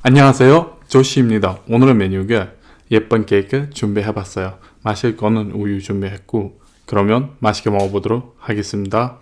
안녕하세요. 조시입니다. 오늘의 메뉴가 예쁜 케이크 준비해봤어요. 마실 거는 우유 준비했고 그러면 맛있게 먹어보도록 하겠습니다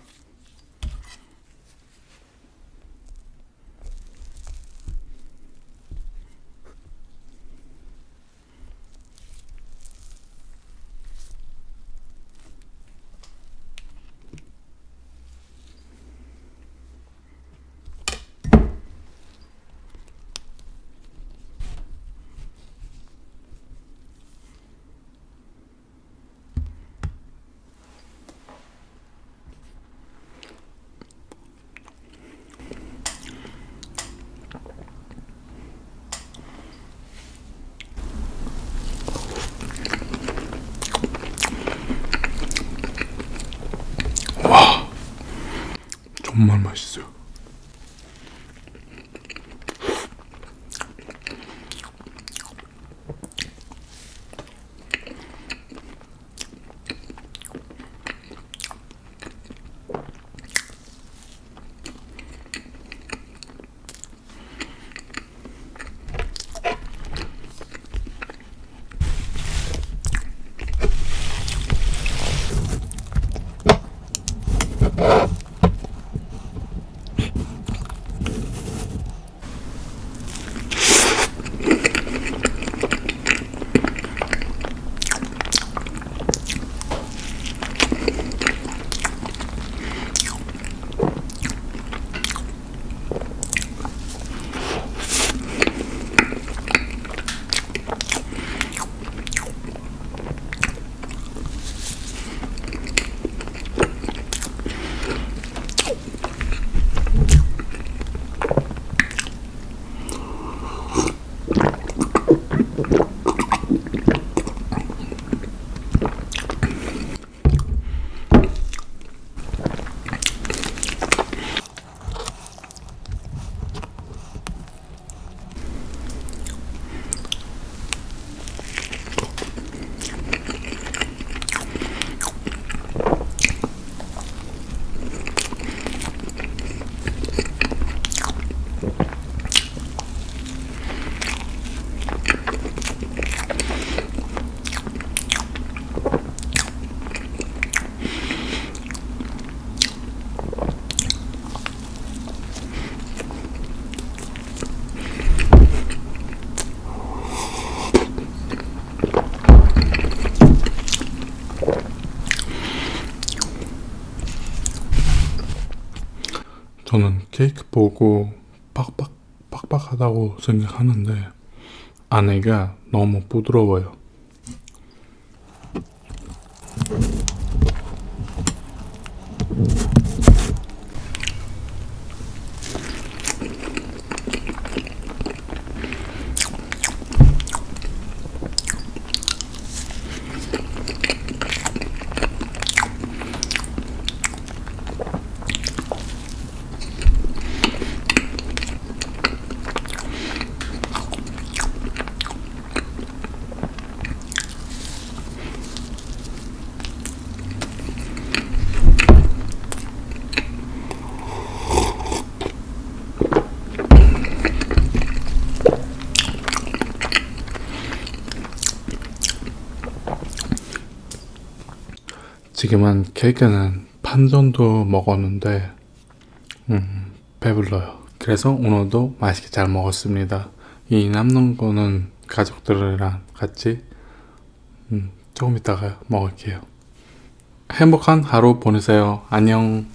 정말 맛있어요 저는 케이크 보고 빡빡 빡빡하다고 생각하는데 안에가 너무 부드러워요. 지금은 케이크는 반 정도 먹었는데 음, 배불러요. 그래서 오늘도 맛있게 잘 먹었습니다. 이 남는 거는 가족들이랑 같이 음, 조금 이따가 먹을게요. 행복한 하루 보내세요. 안녕.